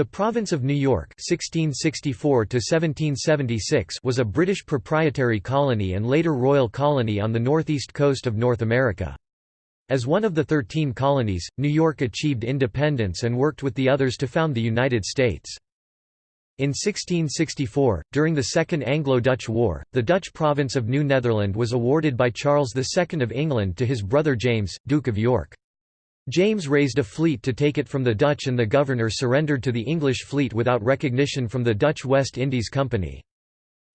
The Province of New York 1664 was a British proprietary colony and later royal colony on the northeast coast of North America. As one of the Thirteen Colonies, New York achieved independence and worked with the others to found the United States. In 1664, during the Second Anglo-Dutch War, the Dutch province of New Netherland was awarded by Charles II of England to his brother James, Duke of York. James raised a fleet to take it from the Dutch and the governor surrendered to the English fleet without recognition from the Dutch West India Company.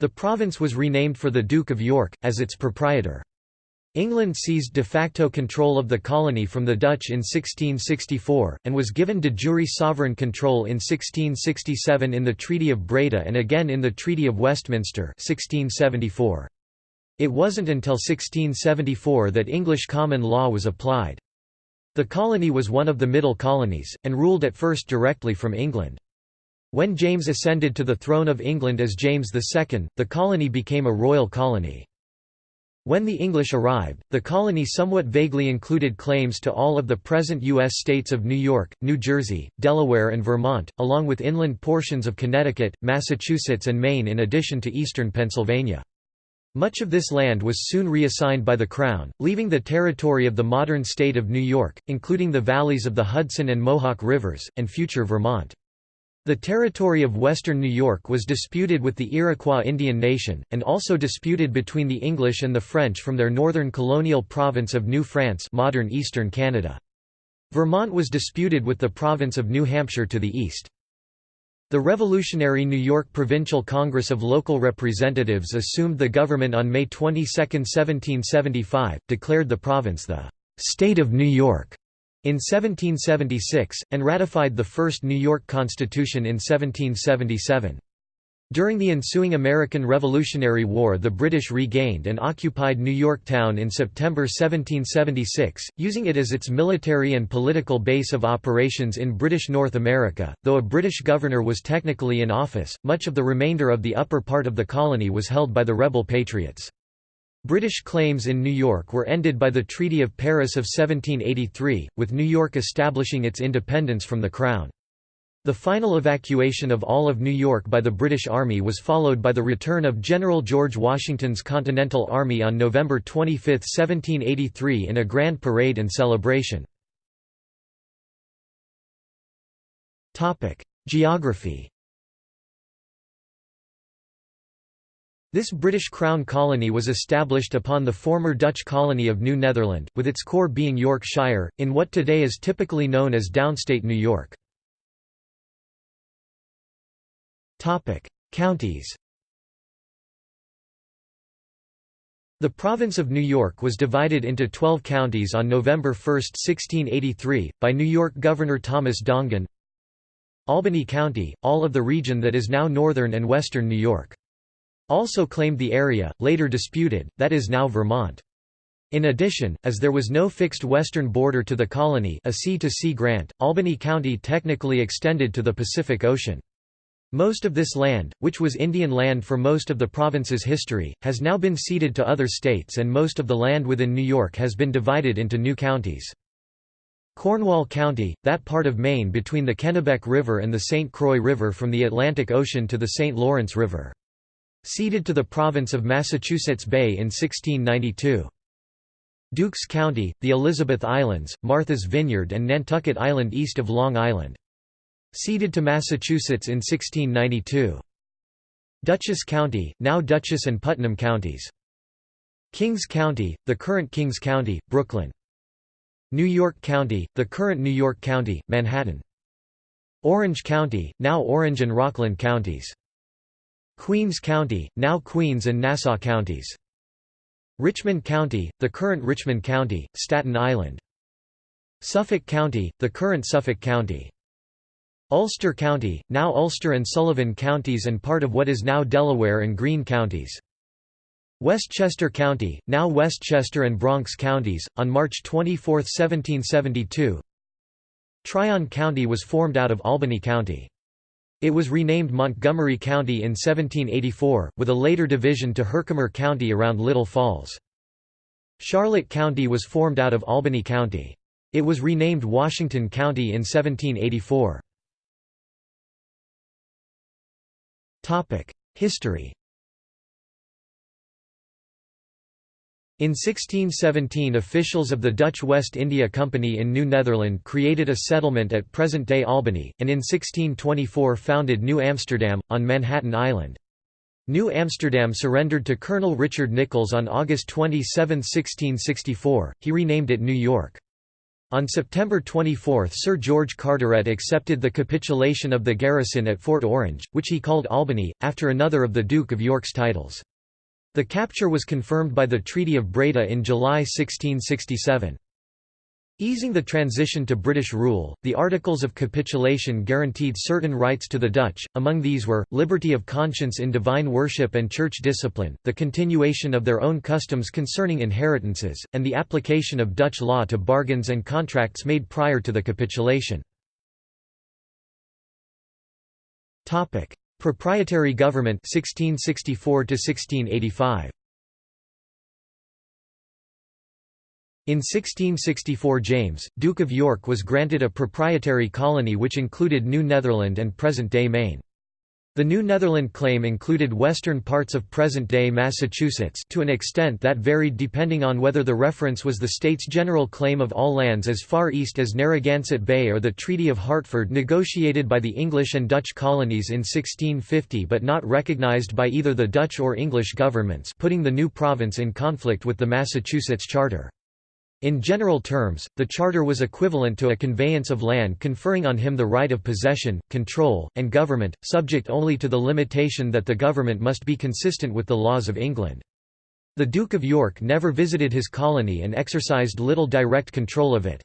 The province was renamed for the Duke of York, as its proprietor. England seized de facto control of the colony from the Dutch in 1664, and was given de jure sovereign control in 1667 in the Treaty of Breda and again in the Treaty of Westminster 1674. It wasn't until 1674 that English common law was applied. The colony was one of the Middle Colonies, and ruled at first directly from England. When James ascended to the throne of England as James II, the colony became a royal colony. When the English arrived, the colony somewhat vaguely included claims to all of the present U.S. states of New York, New Jersey, Delaware and Vermont, along with inland portions of Connecticut, Massachusetts and Maine in addition to eastern Pennsylvania. Much of this land was soon reassigned by the Crown, leaving the territory of the modern state of New York, including the valleys of the Hudson and Mohawk Rivers, and future Vermont. The territory of western New York was disputed with the Iroquois Indian Nation, and also disputed between the English and the French from their northern colonial province of New France modern eastern Canada. Vermont was disputed with the province of New Hampshire to the east. The Revolutionary New York Provincial Congress of Local Representatives assumed the government on May 22, 1775, declared the province the «State of New York» in 1776, and ratified the first New York Constitution in 1777. During the ensuing American Revolutionary War the British regained and occupied New York Town in September 1776, using it as its military and political base of operations in British North America. Though a British governor was technically in office, much of the remainder of the upper part of the colony was held by the rebel patriots. British claims in New York were ended by the Treaty of Paris of 1783, with New York establishing its independence from the Crown. The final evacuation of all of New York by the British Army was followed by the return of General George Washington's Continental Army on November 25, 1783 in a grand parade and celebration. Geography This British Crown colony was established upon the former Dutch colony of New Netherland, with its core being Yorkshire, in what today is typically known as downstate New York. Counties The province of New York was divided into 12 counties on November 1, 1683, by New York Governor Thomas Dongan Albany County, all of the region that is now northern and western New York. Also claimed the area, later disputed, that is now Vermont. In addition, as there was no fixed western border to the colony a sea-to-sea -sea grant, Albany County technically extended to the Pacific Ocean. Most of this land, which was Indian land for most of the province's history, has now been ceded to other states and most of the land within New York has been divided into new counties. Cornwall County, that part of Maine between the Kennebec River and the St. Croix River from the Atlantic Ocean to the St. Lawrence River. Ceded to the province of Massachusetts Bay in 1692. Dukes County, the Elizabeth Islands, Martha's Vineyard and Nantucket Island east of Long Island. Ceded to Massachusetts in 1692. Dutchess County, now Dutchess and Putnam counties. Kings County, the current Kings County, Brooklyn. New York County, the current New York County, Manhattan. Orange County, now Orange and Rockland counties. Queens County, now Queens and Nassau counties. Richmond County, the current Richmond County, Staten Island. Suffolk County, the current Suffolk County. Ulster County, now Ulster and Sullivan counties and part of what is now Delaware and Greene counties. Westchester County, now Westchester and Bronx counties, on March 24, 1772 Tryon County was formed out of Albany County. It was renamed Montgomery County in 1784, with a later division to Herkimer County around Little Falls. Charlotte County was formed out of Albany County. It was renamed Washington County in 1784. History In 1617 officials of the Dutch West India Company in New Netherland created a settlement at present-day Albany, and in 1624 founded New Amsterdam, on Manhattan Island. New Amsterdam surrendered to Colonel Richard Nicolls on August 27, 1664, he renamed it New York. On September 24 Sir George Carteret accepted the capitulation of the garrison at Fort Orange, which he called Albany, after another of the Duke of York's titles. The capture was confirmed by the Treaty of Breda in July 1667. Easing the transition to British rule, the Articles of Capitulation guaranteed certain rights to the Dutch, among these were, liberty of conscience in divine worship and church discipline, the continuation of their own customs concerning inheritances, and the application of Dutch law to bargains and contracts made prior to the capitulation. Proprietary government 1664 1685 In 1664 James, Duke of York was granted a proprietary colony which included New Netherland and present-day Maine. The New Netherland claim included western parts of present-day Massachusetts to an extent that varied depending on whether the reference was the state's general claim of all lands as far east as Narragansett Bay or the Treaty of Hartford negotiated by the English and Dutch colonies in 1650 but not recognized by either the Dutch or English governments putting the new province in conflict with the Massachusetts Charter. In general terms, the charter was equivalent to a conveyance of land conferring on him the right of possession, control, and government, subject only to the limitation that the government must be consistent with the laws of England. The Duke of York never visited his colony and exercised little direct control of it.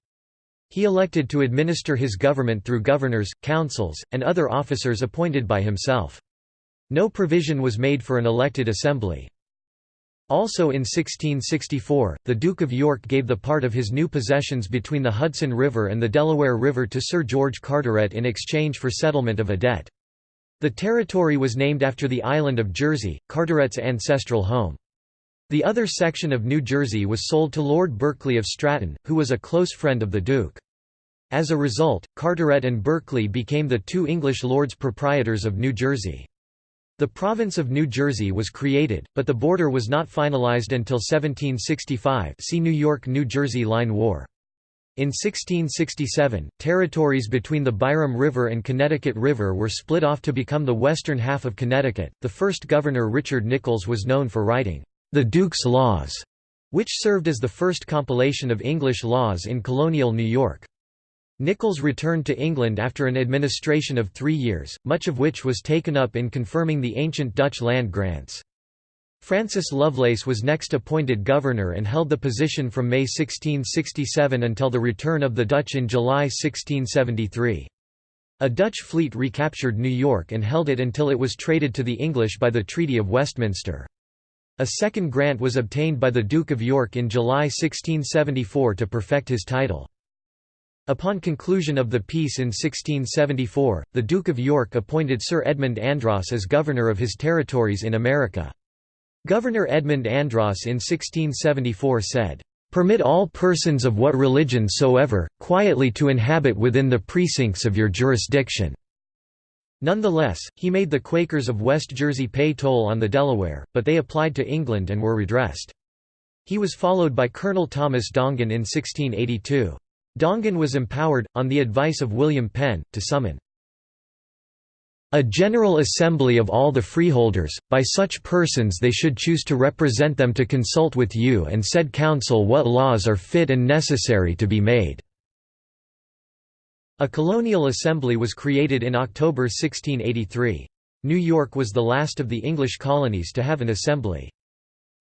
He elected to administer his government through governors, councils, and other officers appointed by himself. No provision was made for an elected assembly. Also in 1664, the Duke of York gave the part of his new possessions between the Hudson River and the Delaware River to Sir George Carteret in exchange for settlement of a debt. The territory was named after the island of Jersey, Carteret's ancestral home. The other section of New Jersey was sold to Lord Berkeley of Stratton, who was a close friend of the Duke. As a result, Carteret and Berkeley became the two English lords proprietors of New Jersey. The province of New Jersey was created, but the border was not finalized until 1765 see New York–New Jersey Line War. In 1667, territories between the Byram River and Connecticut River were split off to become the western half of Connecticut. The first governor Richard Nicolls was known for writing, The Duke's Laws, which served as the first compilation of English laws in colonial New York. Nicolls returned to England after an administration of three years, much of which was taken up in confirming the ancient Dutch land grants. Francis Lovelace was next appointed governor and held the position from May 1667 until the return of the Dutch in July 1673. A Dutch fleet recaptured New York and held it until it was traded to the English by the Treaty of Westminster. A second grant was obtained by the Duke of York in July 1674 to perfect his title. Upon conclusion of the peace in 1674, the Duke of York appointed Sir Edmund Andros as governor of his territories in America. Governor Edmund Andros in 1674 said, "...permit all persons of what religion soever, quietly to inhabit within the precincts of your jurisdiction." Nonetheless, he made the Quakers of West Jersey pay toll on the Delaware, but they applied to England and were redressed. He was followed by Colonel Thomas Dongan in 1682. Dongan was empowered, on the advice of William Penn, to summon a general assembly of all the freeholders, by such persons they should choose to represent them to consult with you and said council what laws are fit and necessary to be made." A colonial assembly was created in October 1683. New York was the last of the English colonies to have an assembly.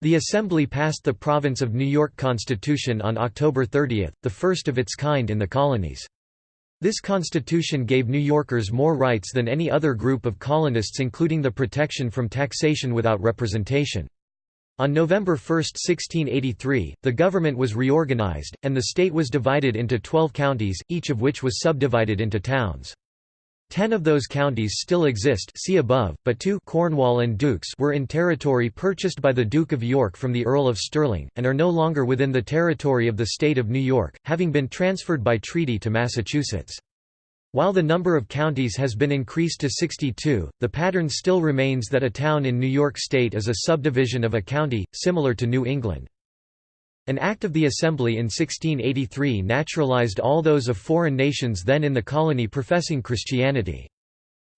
The Assembly passed the Province of New York Constitution on October 30, the first of its kind in the colonies. This constitution gave New Yorkers more rights than any other group of colonists including the protection from taxation without representation. On November 1, 1683, the government was reorganized, and the state was divided into twelve counties, each of which was subdivided into towns. Ten of those counties still exist see above, but two Cornwall and Dukes were in territory purchased by the Duke of York from the Earl of Stirling, and are no longer within the territory of the state of New York, having been transferred by treaty to Massachusetts. While the number of counties has been increased to 62, the pattern still remains that a town in New York State is a subdivision of a county, similar to New England. An Act of the Assembly in 1683 naturalized all those of foreign nations then in the colony professing Christianity.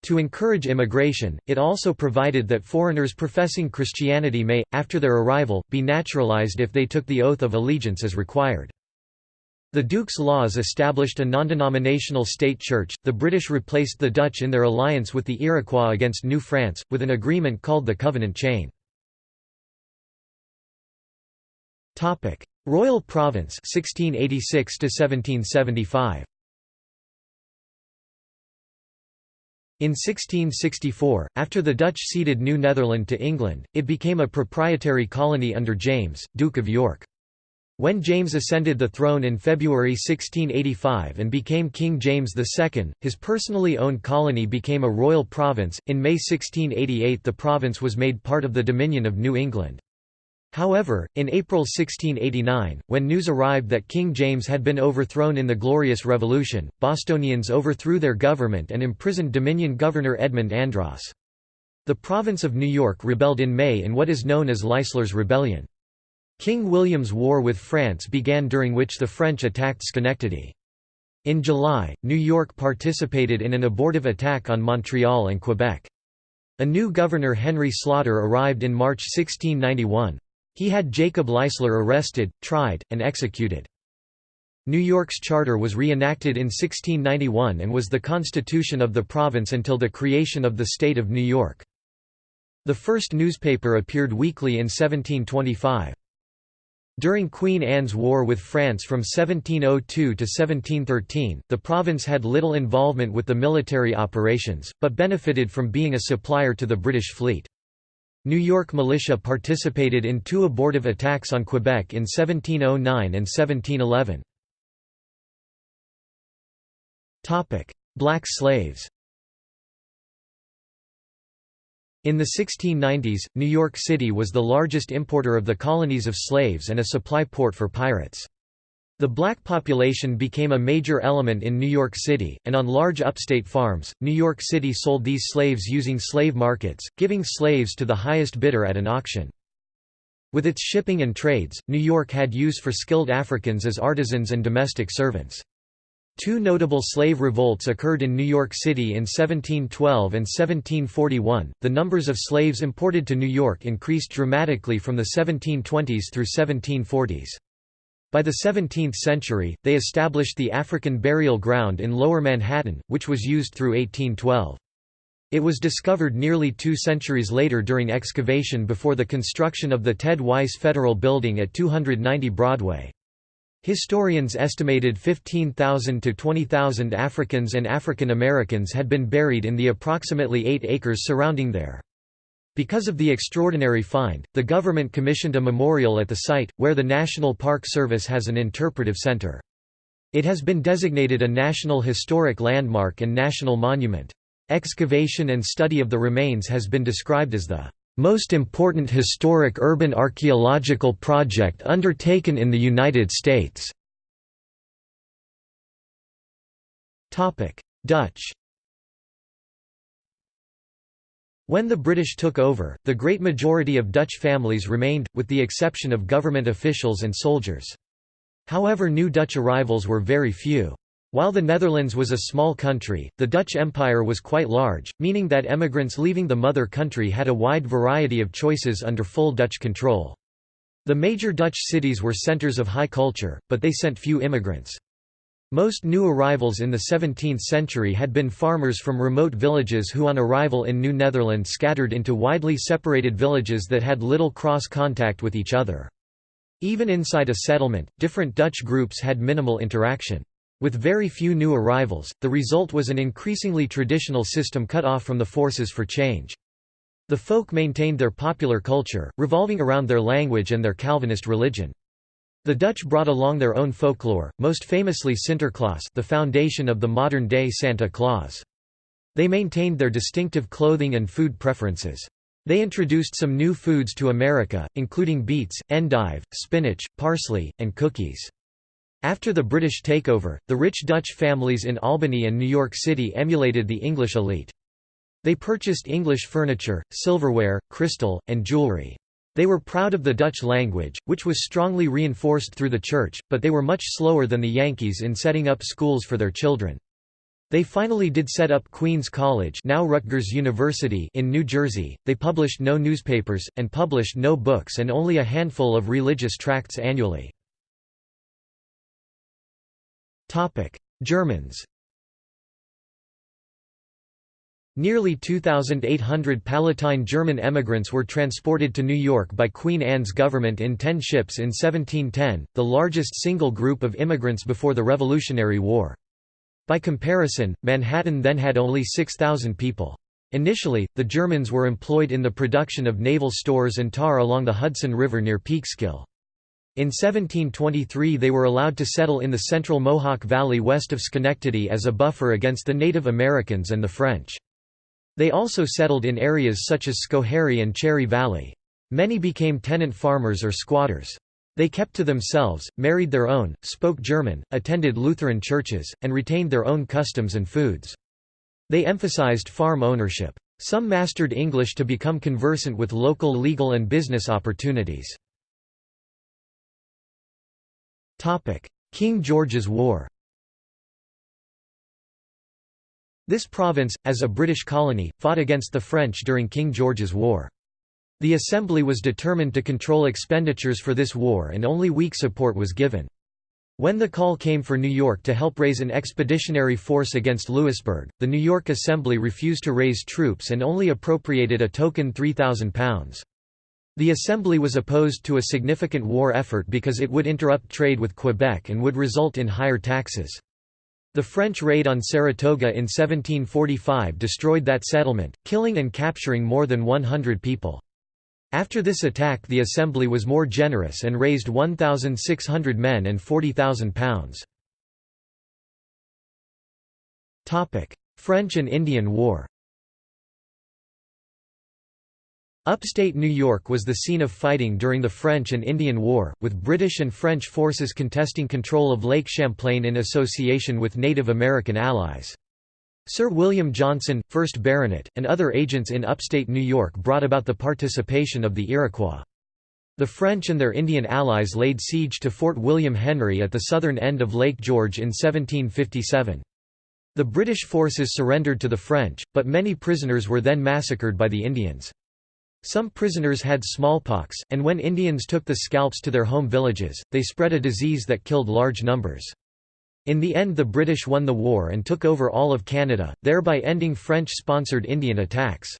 To encourage immigration, it also provided that foreigners professing Christianity may, after their arrival, be naturalized if they took the oath of allegiance as required. The Duke's laws established a non-denominational state church. The British replaced the Dutch in their alliance with the Iroquois against New France, with an agreement called the Covenant Chain. Topic: Royal Province 1686 to 1775. In 1664, after the Dutch ceded New Netherland to England, it became a proprietary colony under James, Duke of York. When James ascended the throne in February 1685 and became King James II, his personally owned colony became a royal province. In May 1688, the province was made part of the Dominion of New England. However, in April 1689, when news arrived that King James had been overthrown in the Glorious Revolution, Bostonians overthrew their government and imprisoned Dominion Governor Edmund Andros. The province of New York rebelled in May in what is known as Leisler's Rebellion. King William's War with France began during which the French attacked Schenectady. In July, New York participated in an abortive attack on Montreal and Quebec. A new governor Henry Sloughter arrived in March 1691. He had Jacob Leisler arrested, tried, and executed. New York's charter was reenacted in 1691 and was the constitution of the province until the creation of the state of New York. The first newspaper appeared weekly in 1725. During Queen Anne's War with France from 1702 to 1713, the province had little involvement with the military operations, but benefited from being a supplier to the British fleet. New York militia participated in two abortive attacks on Quebec in 1709 and 1711. Black slaves in the 1690s, New York City was the largest importer of the colonies of slaves and a supply port for pirates. The black population became a major element in New York City, and on large upstate farms, New York City sold these slaves using slave markets, giving slaves to the highest bidder at an auction. With its shipping and trades, New York had use for skilled Africans as artisans and domestic servants. Two notable slave revolts occurred in New York City in 1712 and 1741. The numbers of slaves imported to New York increased dramatically from the 1720s through 1740s. By the 17th century, they established the African burial ground in Lower Manhattan, which was used through 1812. It was discovered nearly two centuries later during excavation before the construction of the Ted Weiss Federal Building at 290 Broadway. Historians estimated 15,000 to 20,000 Africans and African Americans had been buried in the approximately 8 acres surrounding there. Because of the extraordinary find, the government commissioned a memorial at the site, where the National Park Service has an interpretive center. It has been designated a National Historic Landmark and National Monument. Excavation and study of the remains has been described as the most important historic urban archaeological project undertaken in the United States. Dutch When the British took over, the great majority of Dutch families remained, with the exception of government officials and soldiers. However new Dutch arrivals were very few. While the Netherlands was a small country, the Dutch Empire was quite large, meaning that emigrants leaving the mother country had a wide variety of choices under full Dutch control. The major Dutch cities were centers of high culture, but they sent few immigrants. Most new arrivals in the 17th century had been farmers from remote villages who on arrival in New Netherland scattered into widely separated villages that had little cross-contact with each other. Even inside a settlement, different Dutch groups had minimal interaction. With very few new arrivals, the result was an increasingly traditional system cut off from the forces for change. The folk maintained their popular culture, revolving around their language and their Calvinist religion. The Dutch brought along their own folklore, most famously Sinterklaas the foundation of the modern-day Santa Claus. They maintained their distinctive clothing and food preferences. They introduced some new foods to America, including beets, endive, spinach, parsley, and cookies. After the British takeover, the rich Dutch families in Albany and New York City emulated the English elite. They purchased English furniture, silverware, crystal, and jewelry. They were proud of the Dutch language, which was strongly reinforced through the church, but they were much slower than the Yankees in setting up schools for their children. They finally did set up Queens College now Rutgers University in New Jersey. They published no newspapers, and published no books and only a handful of religious tracts annually. Germans Nearly 2,800 Palatine German emigrants were transported to New York by Queen Anne's government in ten ships in 1710, the largest single group of immigrants before the Revolutionary War. By comparison, Manhattan then had only 6,000 people. Initially, the Germans were employed in the production of naval stores and tar along the Hudson River near Peekskill. In 1723 they were allowed to settle in the central Mohawk Valley west of Schenectady as a buffer against the Native Americans and the French. They also settled in areas such as Schoharie and Cherry Valley. Many became tenant farmers or squatters. They kept to themselves, married their own, spoke German, attended Lutheran churches, and retained their own customs and foods. They emphasized farm ownership. Some mastered English to become conversant with local legal and business opportunities. King George's War This province, as a British colony, fought against the French during King George's War. The Assembly was determined to control expenditures for this war and only weak support was given. When the call came for New York to help raise an expeditionary force against Louisbourg, the New York Assembly refused to raise troops and only appropriated a token £3,000. The Assembly was opposed to a significant war effort because it would interrupt trade with Quebec and would result in higher taxes. The French raid on Saratoga in 1745 destroyed that settlement, killing and capturing more than 100 people. After this attack the Assembly was more generous and raised 1,600 men and £40,000. French and Indian War Upstate New York was the scene of fighting during the French and Indian War, with British and French forces contesting control of Lake Champlain in association with Native American allies. Sir William Johnson, 1st Baronet, and other agents in upstate New York brought about the participation of the Iroquois. The French and their Indian allies laid siege to Fort William Henry at the southern end of Lake George in 1757. The British forces surrendered to the French, but many prisoners were then massacred by the Indians. Some prisoners had smallpox, and when Indians took the scalps to their home villages, they spread a disease that killed large numbers. In the end the British won the war and took over all of Canada, thereby ending French-sponsored Indian attacks.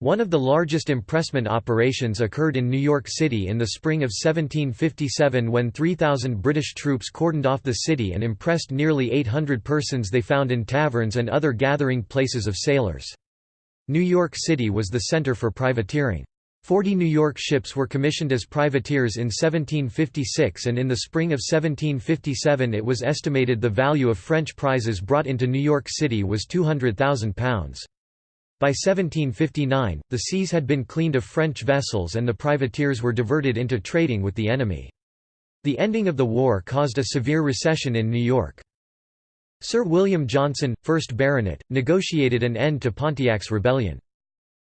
One of the largest impressment operations occurred in New York City in the spring of 1757 when 3,000 British troops cordoned off the city and impressed nearly 800 persons they found in taverns and other gathering places of sailors. New York City was the center for privateering. Forty New York ships were commissioned as privateers in 1756 and in the spring of 1757 it was estimated the value of French prizes brought into New York City was £200,000. By 1759, the seas had been cleaned of French vessels and the privateers were diverted into trading with the enemy. The ending of the war caused a severe recession in New York. Sir William Johnson, 1st Baronet, negotiated an end to Pontiac's rebellion.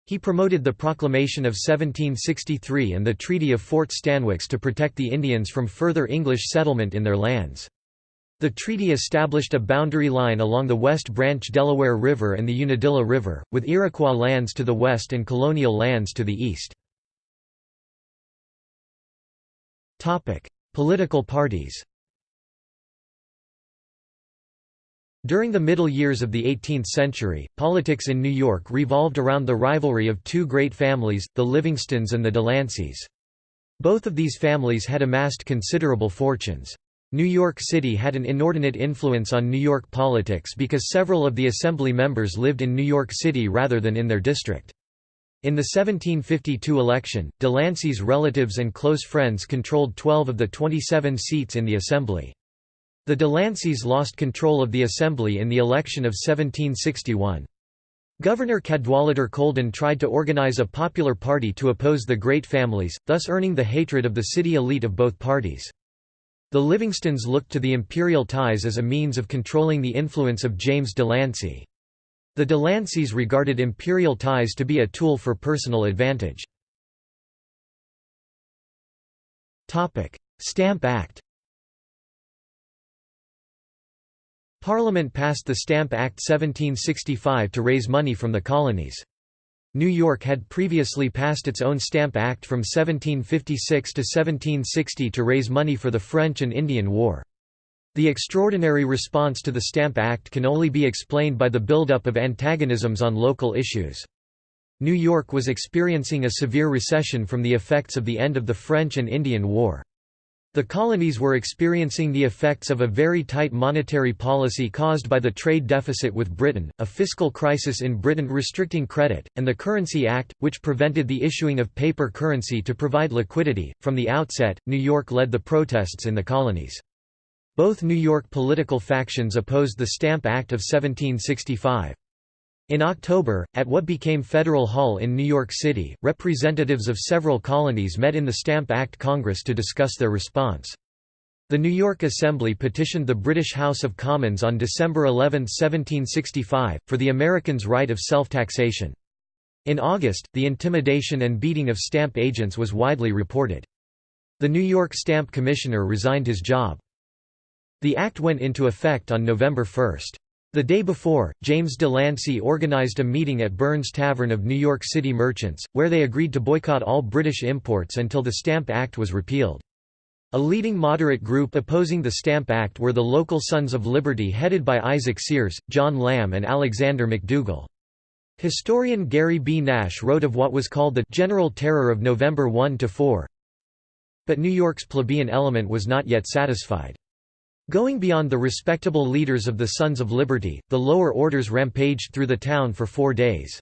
He promoted the Proclamation of 1763 and the Treaty of Fort Stanwix to protect the Indians from further English settlement in their lands. The treaty established a boundary line along the West Branch Delaware River and the Unadilla River, with Iroquois lands to the west and colonial lands to the east. Political parties During the middle years of the 18th century, politics in New York revolved around the rivalry of two great families, the Livingstons and the Delanceys. Both of these families had amassed considerable fortunes. New York City had an inordinate influence on New York politics because several of the Assembly members lived in New York City rather than in their district. In the 1752 election, Delancey's relatives and close friends controlled 12 of the 27 seats in the Assembly. The Delanceys lost control of the Assembly in the election of 1761. Governor Cadwallader Colden tried to organize a popular party to oppose the great families, thus earning the hatred of the city elite of both parties. The Livingstons looked to the imperial ties as a means of controlling the influence of James Delancey. The Delanceys regarded imperial ties to be a tool for personal advantage. Stamp Act Parliament passed the Stamp Act 1765 to raise money from the colonies. New York had previously passed its own Stamp Act from 1756 to 1760 to raise money for the French and Indian War. The extraordinary response to the Stamp Act can only be explained by the buildup of antagonisms on local issues. New York was experiencing a severe recession from the effects of the end of the French and Indian War. The colonies were experiencing the effects of a very tight monetary policy caused by the trade deficit with Britain, a fiscal crisis in Britain restricting credit, and the Currency Act, which prevented the issuing of paper currency to provide liquidity. From the outset, New York led the protests in the colonies. Both New York political factions opposed the Stamp Act of 1765. In October, at what became Federal Hall in New York City, representatives of several colonies met in the Stamp Act Congress to discuss their response. The New York Assembly petitioned the British House of Commons on December 11, 1765, for the Americans' right of self-taxation. In August, the intimidation and beating of stamp agents was widely reported. The New York Stamp Commissioner resigned his job. The act went into effect on November 1. The day before, James de Lancey organized a meeting at Burns Tavern of New York City merchants, where they agreed to boycott all British imports until the Stamp Act was repealed. A leading moderate group opposing the Stamp Act were the local Sons of Liberty headed by Isaac Sears, John Lamb and Alexander McDougall. Historian Gary B. Nash wrote of what was called the «general terror of November 1–4». But New York's plebeian element was not yet satisfied. Going beyond the respectable leaders of the Sons of Liberty, the lower orders rampaged through the town for four days.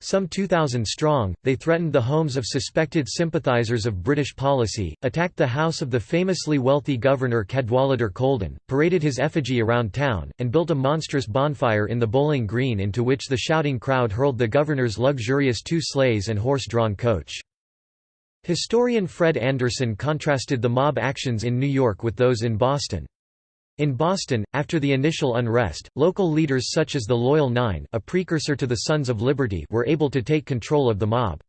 Some 2,000 strong, they threatened the homes of suspected sympathizers of British policy, attacked the house of the famously wealthy governor Cadwallader Colden, paraded his effigy around town, and built a monstrous bonfire in the Bowling Green into which the shouting crowd hurled the governor's luxurious two sleighs and horse-drawn coach. Historian Fred Anderson contrasted the mob actions in New York with those in Boston. In Boston, after the initial unrest, local leaders such as the Loyal Nine a precursor to the Sons of Liberty were able to take control of the mob.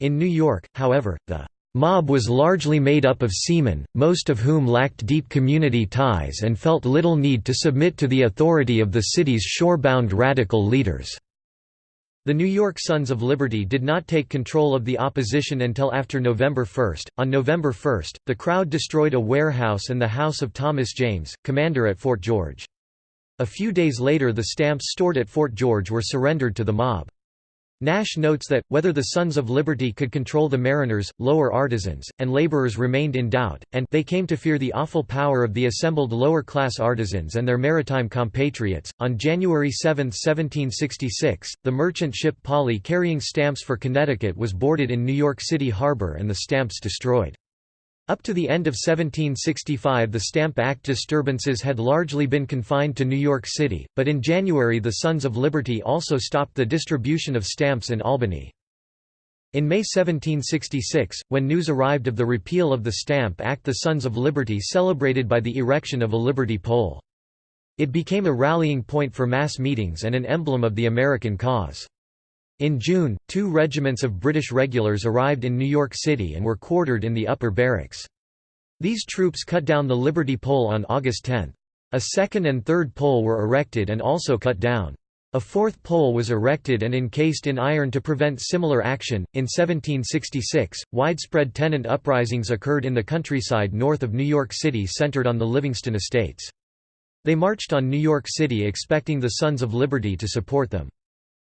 In New York, however, the mob was largely made up of seamen, most of whom lacked deep community ties and felt little need to submit to the authority of the city's shorebound radical leaders. The New York Sons of Liberty did not take control of the opposition until after November 1. On November 1, the crowd destroyed a warehouse and the house of Thomas James, commander at Fort George. A few days later the stamps stored at Fort George were surrendered to the mob. Nash notes that, whether the Sons of Liberty could control the mariners, lower artisans, and laborers remained in doubt, and they came to fear the awful power of the assembled lower-class artisans and their maritime compatriots. On January 7, 1766, the merchant ship Polly carrying stamps for Connecticut was boarded in New York City harbor and the stamps destroyed. Up to the end of 1765 the Stamp Act disturbances had largely been confined to New York City, but in January the Sons of Liberty also stopped the distribution of stamps in Albany. In May 1766, when news arrived of the repeal of the Stamp Act the Sons of Liberty celebrated by the erection of a Liberty Pole. It became a rallying point for mass meetings and an emblem of the American cause. In June, two regiments of British regulars arrived in New York City and were quartered in the upper barracks. These troops cut down the Liberty Pole on August 10. A second and third pole were erected and also cut down. A fourth pole was erected and encased in iron to prevent similar action. In 1766, widespread tenant uprisings occurred in the countryside north of New York City centered on the Livingston estates. They marched on New York City expecting the Sons of Liberty to support them.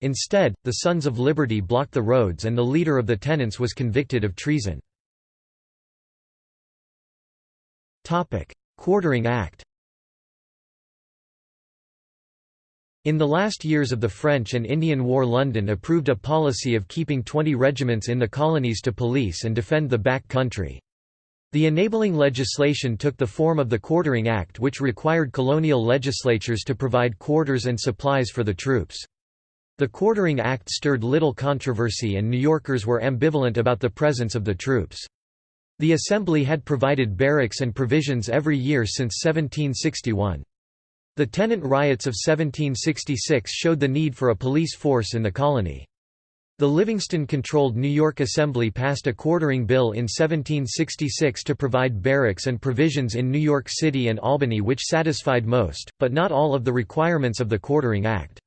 Instead, the Sons of Liberty blocked the roads and the leader of the tenants was convicted of treason. Quartering Act In the last years of the French and Indian War London approved a policy of keeping 20 regiments in the colonies to police and defend the back country. The enabling legislation took the form of the Quartering Act which required colonial legislatures to provide quarters and supplies for the troops. The Quartering Act stirred little controversy and New Yorkers were ambivalent about the presence of the troops. The Assembly had provided barracks and provisions every year since 1761. The tenant riots of 1766 showed the need for a police force in the colony. The Livingston-controlled New York Assembly passed a quartering bill in 1766 to provide barracks and provisions in New York City and Albany which satisfied most, but not all of the requirements of the Quartering Act.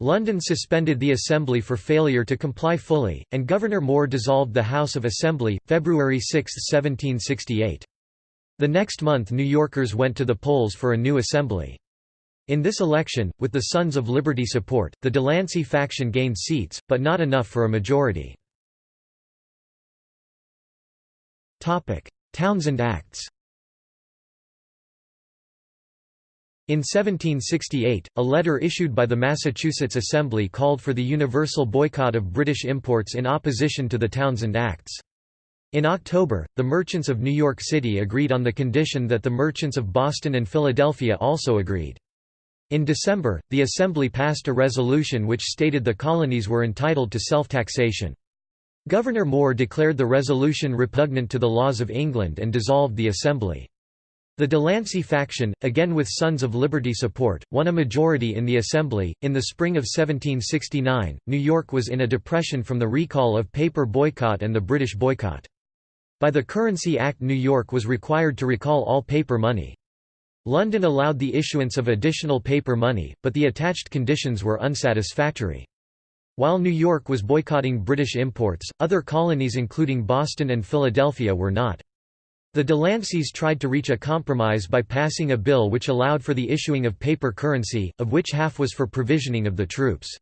London suspended the Assembly for failure to comply fully, and Governor Moore dissolved the House of Assembly, February 6, 1768. The next month New Yorkers went to the polls for a new assembly. In this election, with the Sons of Liberty support, the Delancey faction gained seats, but not enough for a majority. Townshend Acts In 1768, a letter issued by the Massachusetts Assembly called for the universal boycott of British imports in opposition to the Townshend Acts. In October, the merchants of New York City agreed on the condition that the merchants of Boston and Philadelphia also agreed. In December, the Assembly passed a resolution which stated the colonies were entitled to self-taxation. Governor Moore declared the resolution repugnant to the laws of England and dissolved the Assembly. The Delancey faction, again with Sons of Liberty support, won a majority in the Assembly. In the spring of 1769, New York was in a depression from the recall of paper boycott and the British boycott. By the Currency Act New York was required to recall all paper money. London allowed the issuance of additional paper money, but the attached conditions were unsatisfactory. While New York was boycotting British imports, other colonies including Boston and Philadelphia were not. The Delanceys tried to reach a compromise by passing a bill which allowed for the issuing of paper currency, of which half was for provisioning of the troops.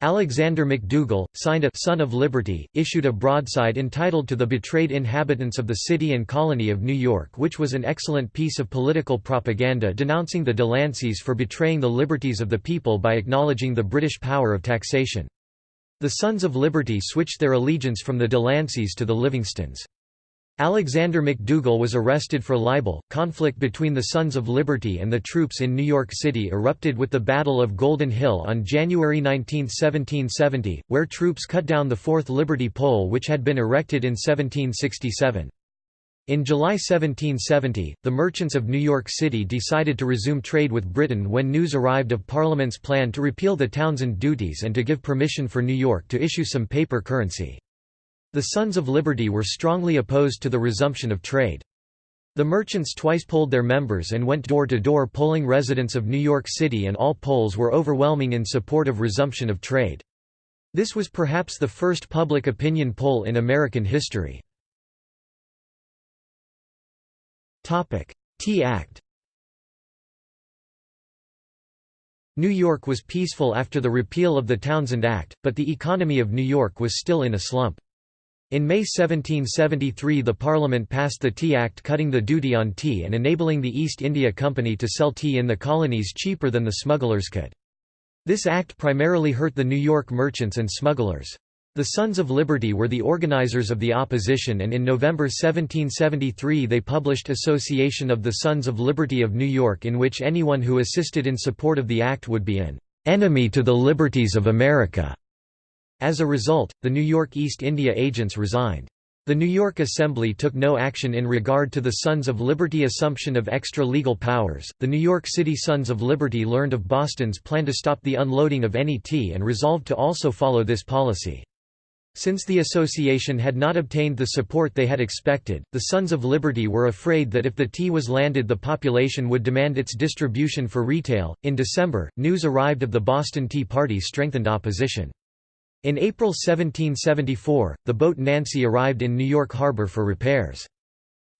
Alexander McDougall, signed a Son of Liberty, issued a broadside entitled To the Betrayed Inhabitants of the City and Colony of New York which was an excellent piece of political propaganda denouncing the Delanceys for betraying the liberties of the people by acknowledging the British power of taxation. The Sons of Liberty switched their allegiance from the Delanceys to the Livingstons. Alexander McDougall was arrested for libel. Conflict between the Sons of Liberty and the troops in New York City erupted with the Battle of Golden Hill on January 19, 1770, where troops cut down the Fourth Liberty Pole which had been erected in 1767. In July 1770, the merchants of New York City decided to resume trade with Britain when news arrived of Parliament's plan to repeal the Townshend duties and to give permission for New York to issue some paper currency. The Sons of Liberty were strongly opposed to the resumption of trade. The merchants twice polled their members and went door to door polling residents of New York City and all polls were overwhelming in support of resumption of trade. This was perhaps the first public opinion poll in American history. Tea Act New York was peaceful after the repeal of the Townshend Act, but the economy of New York was still in a slump. In May 1773 the Parliament passed the Tea Act cutting the duty on tea and enabling the East India Company to sell tea in the colonies cheaper than the smugglers could. This act primarily hurt the New York merchants and smugglers. The Sons of Liberty were the organizers of the opposition and in November 1773 they published Association of the Sons of Liberty of New York in which anyone who assisted in support of the act would be an "...enemy to the liberties of America." As a result, the New York East India agents resigned. The New York Assembly took no action in regard to the Sons of Liberty assumption of extra legal powers. The New York City Sons of Liberty learned of Boston's plan to stop the unloading of any tea and resolved to also follow this policy. Since the association had not obtained the support they had expected, the Sons of Liberty were afraid that if the tea was landed, the population would demand its distribution for retail. In December, news arrived of the Boston Tea Party strengthened opposition. In April 1774, the boat Nancy arrived in New York Harbor for repairs.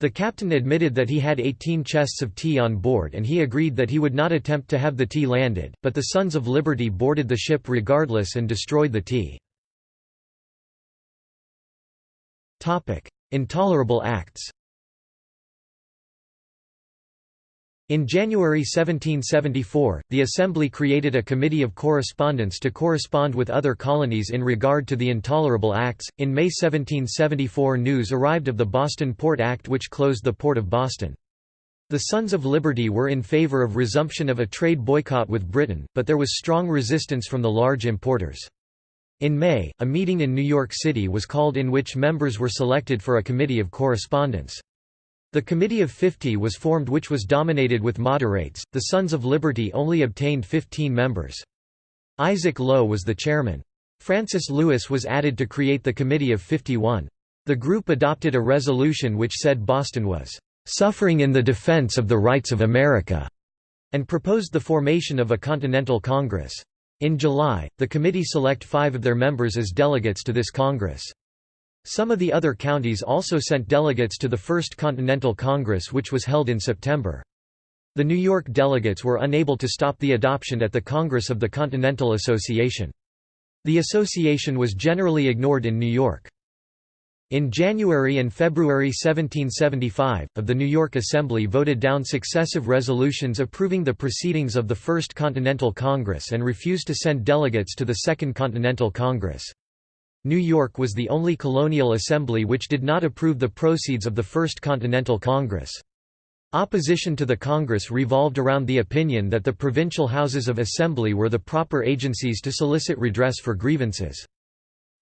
The captain admitted that he had 18 chests of tea on board and he agreed that he would not attempt to have the tea landed, but the Sons of Liberty boarded the ship regardless and destroyed the tea. Intolerable acts In January 1774, the Assembly created a committee of correspondence to correspond with other colonies in regard to the Intolerable Acts. In May 1774, news arrived of the Boston Port Act, which closed the Port of Boston. The Sons of Liberty were in favor of resumption of a trade boycott with Britain, but there was strong resistance from the large importers. In May, a meeting in New York City was called in which members were selected for a committee of correspondence. The Committee of Fifty was formed which was dominated with moderates, the Sons of Liberty only obtained 15 members. Isaac Low was the chairman. Francis Lewis was added to create the Committee of 51. The group adopted a resolution which said Boston was "...suffering in the defense of the rights of America", and proposed the formation of a Continental Congress. In July, the committee select five of their members as delegates to this Congress. Some of the other counties also sent delegates to the First Continental Congress which was held in September. The New York delegates were unable to stop the adoption at the Congress of the Continental Association. The association was generally ignored in New York. In January and February 1775, of the New York Assembly voted down successive resolutions approving the proceedings of the First Continental Congress and refused to send delegates to the Second Continental Congress. New York was the only colonial assembly which did not approve the proceeds of the First Continental Congress. Opposition to the Congress revolved around the opinion that the provincial houses of assembly were the proper agencies to solicit redress for grievances.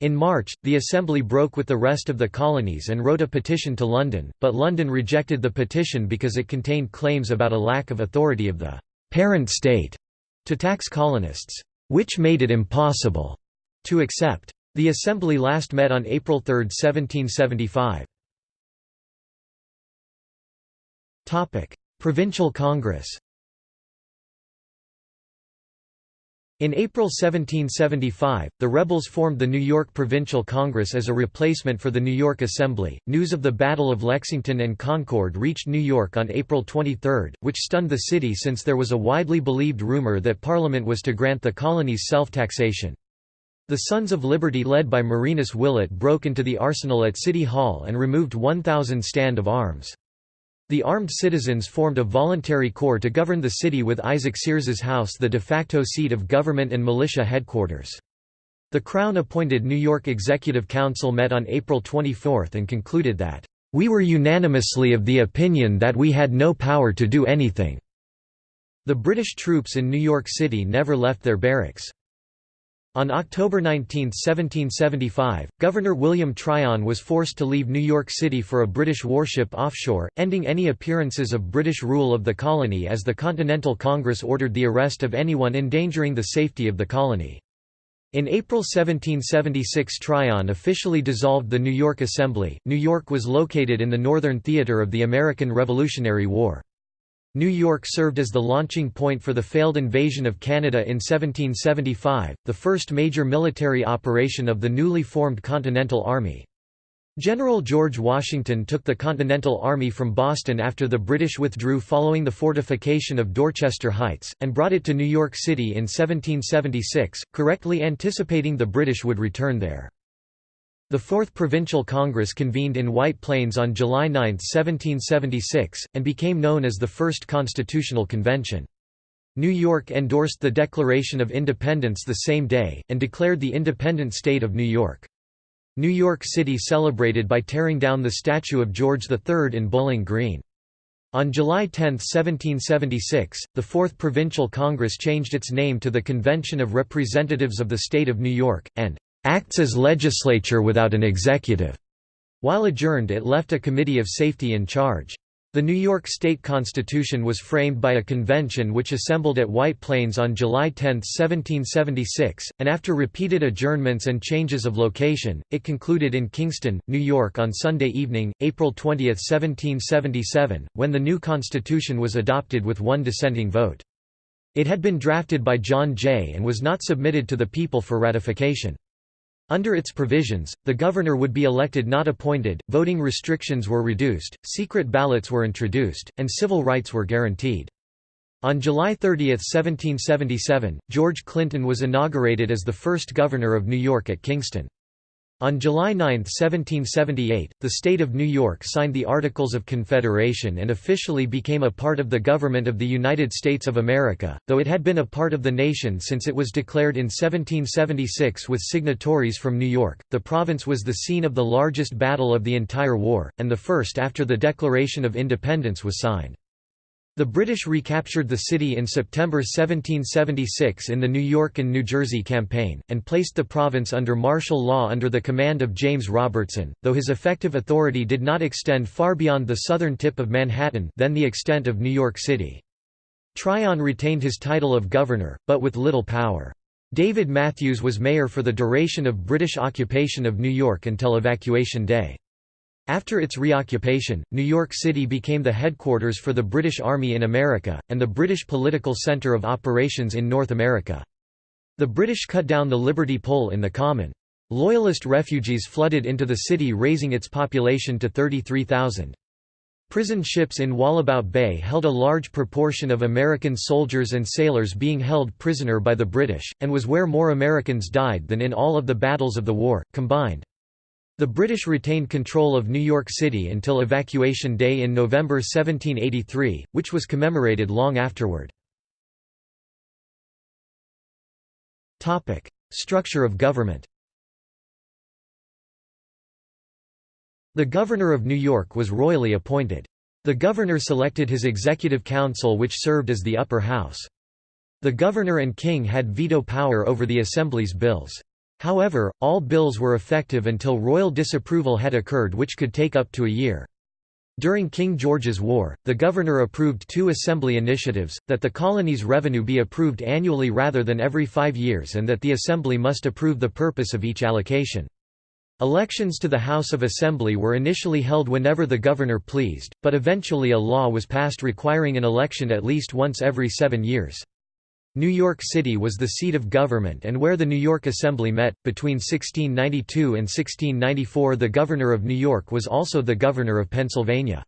In March, the Assembly broke with the rest of the colonies and wrote a petition to London, but London rejected the petition because it contained claims about a lack of authority of the «parent state» to tax colonists, which made it impossible to accept. The Assembly last met on April 3, 1775. Provincial Congress In April 1775, the rebels formed the New York Provincial Congress as a replacement for the New York Assembly. News of the Battle of Lexington and Concord reached New York on April 23, which stunned the city since there was a widely believed rumor that Parliament was to grant the colonies self-taxation. The Sons of Liberty led by Marinus Willett broke into the arsenal at City Hall and removed 1,000 stand of arms. The armed citizens formed a voluntary corps to govern the city with Isaac Sears's house the de facto seat of government and militia headquarters. The Crown-appointed New York Executive Council met on April 24 and concluded that, "...we were unanimously of the opinion that we had no power to do anything." The British troops in New York City never left their barracks. On October 19, 1775, Governor William Tryon was forced to leave New York City for a British warship offshore, ending any appearances of British rule of the colony as the Continental Congress ordered the arrest of anyone endangering the safety of the colony. In April 1776 Tryon officially dissolved the New York Assembly. New York was located in the northern theater of the American Revolutionary War. New York served as the launching point for the failed invasion of Canada in 1775, the first major military operation of the newly formed Continental Army. General George Washington took the Continental Army from Boston after the British withdrew following the fortification of Dorchester Heights, and brought it to New York City in 1776, correctly anticipating the British would return there. The Fourth Provincial Congress convened in White Plains on July 9, 1776, and became known as the First Constitutional Convention. New York endorsed the Declaration of Independence the same day, and declared the independent state of New York. New York City celebrated by tearing down the statue of George III in Bowling Green. On July 10, 1776, the Fourth Provincial Congress changed its name to the Convention of Representatives of the State of New York, and acts as legislature without an executive. While adjourned it left a committee of safety in charge. The New York State Constitution was framed by a convention which assembled at White Plains on July 10, 1776, and after repeated adjournments and changes of location, it concluded in Kingston, New York on Sunday evening, April 20, 1777, when the new constitution was adopted with one dissenting vote. It had been drafted by John Jay and was not submitted to the people for ratification. Under its provisions, the governor would be elected not appointed, voting restrictions were reduced, secret ballots were introduced, and civil rights were guaranteed. On July 30, 1777, George Clinton was inaugurated as the first governor of New York at Kingston. On July 9, 1778, the state of New York signed the Articles of Confederation and officially became a part of the government of the United States of America, though it had been a part of the nation since it was declared in 1776 with signatories from New York. The province was the scene of the largest battle of the entire war, and the first after the Declaration of Independence was signed. The British recaptured the city in September 1776 in the New York and New Jersey campaign, and placed the province under martial law under the command of James Robertson, though his effective authority did not extend far beyond the southern tip of Manhattan then the extent of New York City. Tryon retained his title of governor, but with little power. David Matthews was mayor for the duration of British occupation of New York until Evacuation Day. After its reoccupation, New York City became the headquarters for the British Army in America, and the British political center of operations in North America. The British cut down the Liberty Pole in the Common. Loyalist refugees flooded into the city raising its population to 33,000. Prison ships in Wallabout Bay held a large proportion of American soldiers and sailors being held prisoner by the British, and was where more Americans died than in all of the battles of the war, combined. The British retained control of New York City until Evacuation Day in November 1783, which was commemorated long afterward. Structure of government The Governor of New York was royally appointed. The governor selected his executive council which served as the upper house. The governor and king had veto power over the assembly's bills. However, all bills were effective until royal disapproval had occurred which could take up to a year. During King George's War, the governor approved two assembly initiatives, that the colony's revenue be approved annually rather than every five years and that the assembly must approve the purpose of each allocation. Elections to the House of Assembly were initially held whenever the governor pleased, but eventually a law was passed requiring an election at least once every seven years. New York City was the seat of government and where the New York Assembly met. Between 1692 and 1694, the governor of New York was also the governor of Pennsylvania.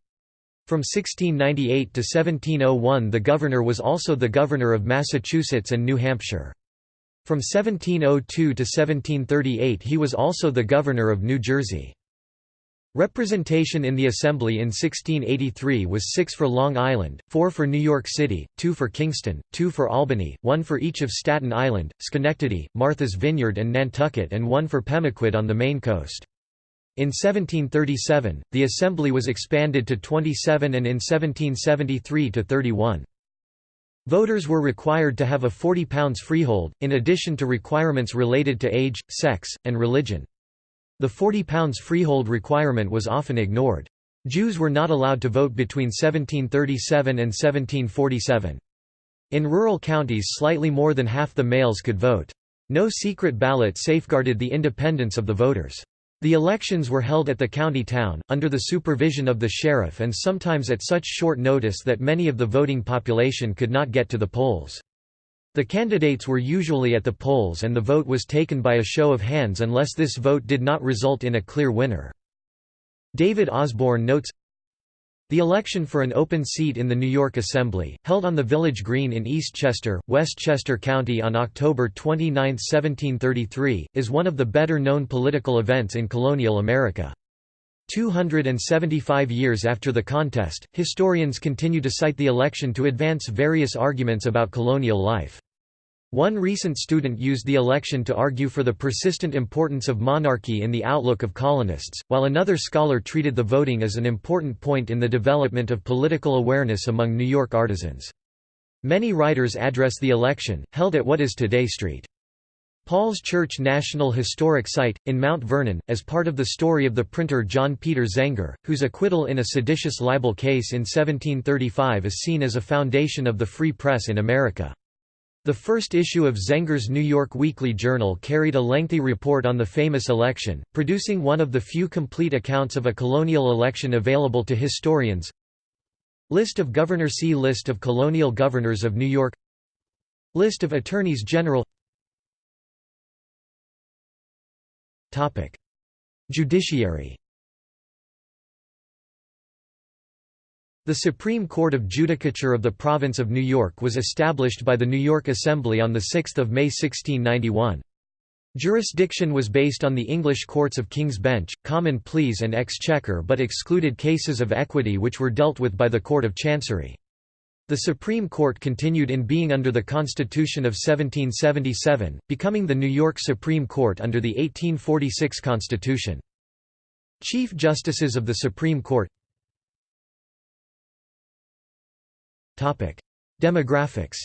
From 1698 to 1701, the governor was also the governor of Massachusetts and New Hampshire. From 1702 to 1738, he was also the governor of New Jersey. Representation in the Assembly in 1683 was six for Long Island, four for New York City, two for Kingston, two for Albany, one for each of Staten Island, Schenectady, Martha's Vineyard and Nantucket and one for Pemaquid on the Maine coast. In 1737, the Assembly was expanded to 27 and in 1773 to 31. Voters were required to have a £40 freehold, in addition to requirements related to age, sex, and religion. The £40 freehold requirement was often ignored. Jews were not allowed to vote between 1737 and 1747. In rural counties slightly more than half the males could vote. No secret ballot safeguarded the independence of the voters. The elections were held at the county town, under the supervision of the sheriff and sometimes at such short notice that many of the voting population could not get to the polls. The candidates were usually at the polls and the vote was taken by a show of hands unless this vote did not result in a clear winner. David Osborne notes, the election for an open seat in the New York Assembly, held on the Village Green in Eastchester, Westchester County on October 29, 1733, is one of the better-known political events in colonial America. 275 years after the contest, historians continue to cite the election to advance various arguments about colonial life. One recent student used the election to argue for the persistent importance of monarchy in the outlook of colonists, while another scholar treated the voting as an important point in the development of political awareness among New York artisans. Many writers address the election, held at what is today Street. Paul's Church National Historic Site, in Mount Vernon, as part of the story of the printer John Peter Zenger, whose acquittal in a seditious libel case in 1735 is seen as a foundation of the free press in America. The first issue of Zenger's New York Weekly Journal carried a lengthy report on the famous election, producing one of the few complete accounts of a colonial election available to historians. List of Governor See List of colonial governors of New York. List of Attorneys General. Judiciary The Supreme Court of Judicature of the Province of New York was established by the New York Assembly on 6 May 1691. Jurisdiction was based on the English courts of King's Bench, Common Pleas and Exchequer but excluded cases of equity which were dealt with by the Court of Chancery. The Supreme Court continued in being under the Constitution of 1777, becoming the New York Supreme Court under the 1846 Constitution. Chief Justices of the Supreme Court Demographics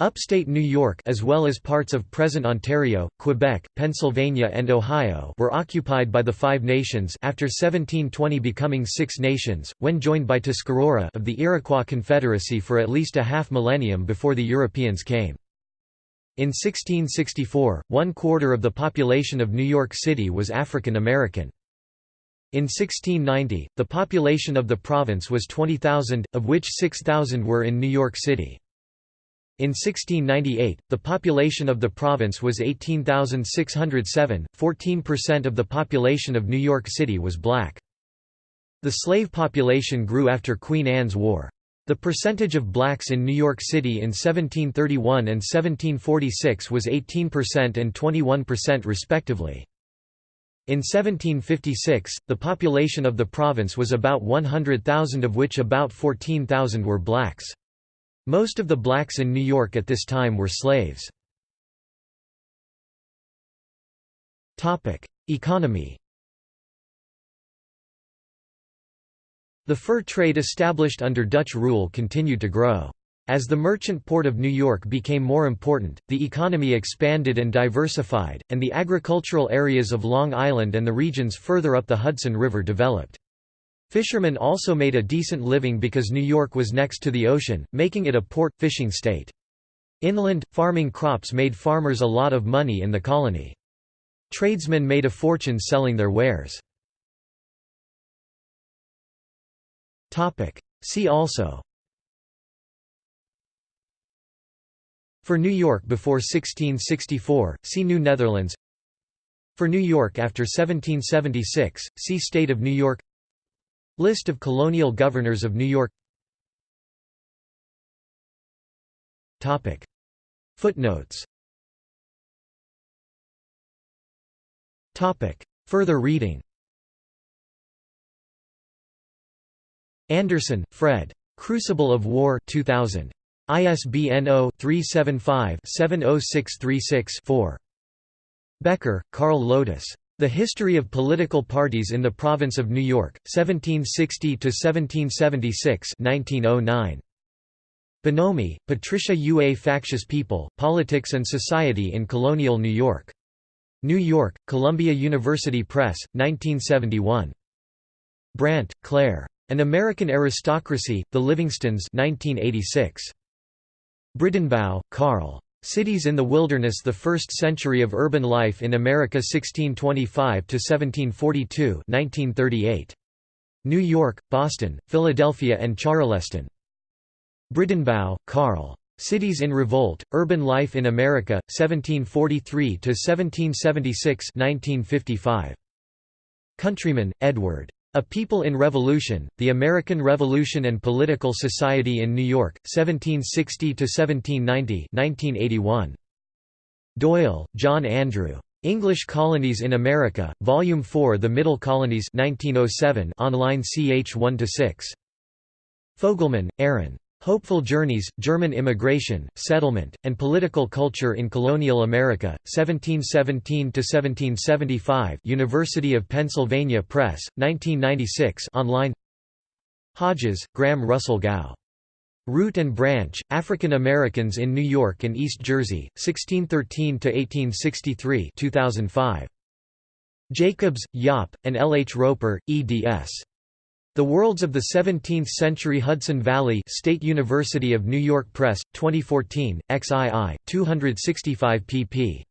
Upstate New York as well as parts of present Ontario, Quebec, Pennsylvania and Ohio were occupied by the Five Nations after 1720 becoming Six Nations, when joined by Tuscarora of the Iroquois Confederacy for at least a half millennium before the Europeans came. In 1664, one quarter of the population of New York City was African American. In 1690, the population of the province was 20,000, of which 6,000 were in New York City. In 1698, the population of the province was 18,607, 14% of the population of New York City was black. The slave population grew after Queen Anne's War. The percentage of blacks in New York City in 1731 and 1746 was 18% and 21% respectively. In 1756, the population of the province was about 100,000 of which about 14,000 were blacks. Most of the blacks in New York at this time were slaves. Economy The fur trade established under Dutch rule continued to grow. As the merchant port of New York became more important, the economy expanded and diversified, and the agricultural areas of Long Island and the regions further up the Hudson River developed. Fishermen also made a decent living because New York was next to the ocean, making it a port, fishing state. Inland, farming crops made farmers a lot of money in the colony. Tradesmen made a fortune selling their wares. See also For New York before 1664, see New Netherlands. For New York after 1776, see State of New York. List of colonial governors of New York. Footnotes. Further reading. Anderson, Fred. Crucible of War 2000. ISBN 0-375-70636-4. Becker, Carl Lotus. The History of Political Parties in the Province of New York, 1760–1776 1909. Bonomi, Patricia U. A Factious People, Politics and Society in Colonial New York. New York, Columbia University Press, 1971. Brandt, Claire. An American Aristocracy, The Livingstons 1986. Bridenbaugh, Carl. Cities in the Wilderness The First Century of Urban Life in America 1625–1742 1938. New York, Boston, Philadelphia and Charleston. Bridenbaugh, Carl. Cities in Revolt, Urban Life in America, 1743–1776 1955. Countryman, Edward. A People in Revolution, The American Revolution and Political Society in New York, 1760–1790 1981. Doyle, John Andrew. English Colonies in America, Volume 4 The Middle Colonies 1907 online ch 1–6. Fogelman, Aaron. Hopeful Journeys, German Immigration, Settlement, and Political Culture in Colonial America, 1717–1775 University of Pennsylvania Press, 1996 online Hodges, Graham Russell Gow. Root and Branch, African Americans in New York and East Jersey, 1613–1863 2005. Jacobs, Jaap, and L. H. Roper, eds. The Worlds of the Seventeenth-Century Hudson Valley State University of New York Press, 2014, XII, 265 pp.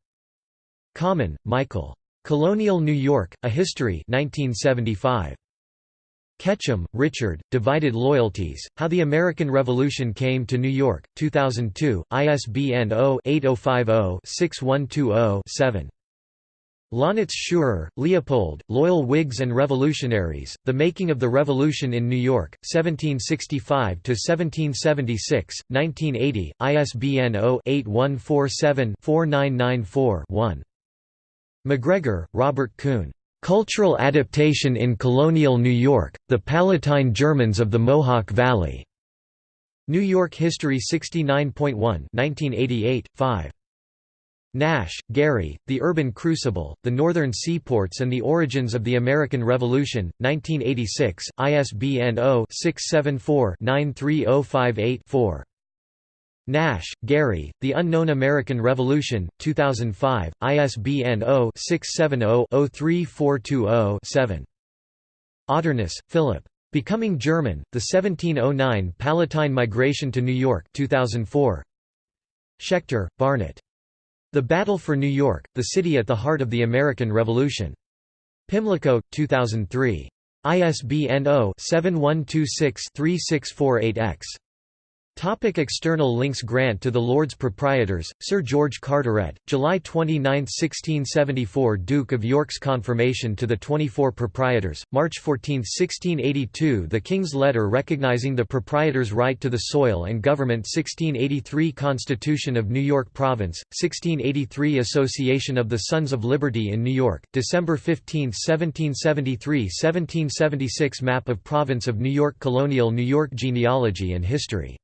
Kammen, Michael. Colonial New York, A History 1975. Ketchum, Richard, Divided Loyalties, How the American Revolution Came to New York, 2002, ISBN 0-8050-6120-7. Launitz Schurer, Leopold, Loyal Whigs and Revolutionaries, The Making of the Revolution in New York, 1765–1776, 1980, ISBN 0-8147-4994-1. McGregor, Robert Kuhn. Cultural Adaptation in Colonial New York, The Palatine Germans of the Mohawk Valley. New York History 69.1 1988, 5. Nash, Gary, The Urban Crucible, The Northern Seaports and the Origins of the American Revolution, 1986, ISBN 0-674-93058-4. Nash, Gary, The Unknown American Revolution, 2005, ISBN 0-670-03420-7. Otterness, Philip. Becoming German, The 1709 Palatine Migration to New York 2004. Schechter, Barnett. The Battle for New York, the City at the Heart of the American Revolution. Pimlico, 2003. ISBN 0-7126-3648-X. Topic external links Grant to the Lords Proprietors, Sir George Carteret, July 29, 1674 Duke of York's confirmation to the 24 proprietors, March 14, 1682 The King's Letter recognizing the proprietors' right to the soil and government 1683 Constitution of New York Province, 1683 Association of the Sons of Liberty in New York, December 15, 1773 1776 Map of Province of New York Colonial New York Genealogy and History